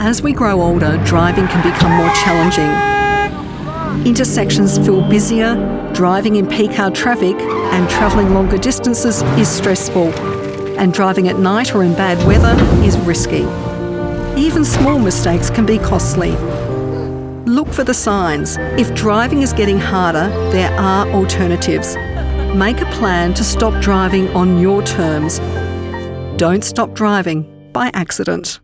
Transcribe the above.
As we grow older, driving can become more challenging. Intersections feel busier, driving in peak hour traffic and travelling longer distances is stressful, and driving at night or in bad weather is risky. Even small mistakes can be costly. Look for the signs. If driving is getting harder, there are alternatives. Make a plan to stop driving on your terms. Don't stop driving by accident.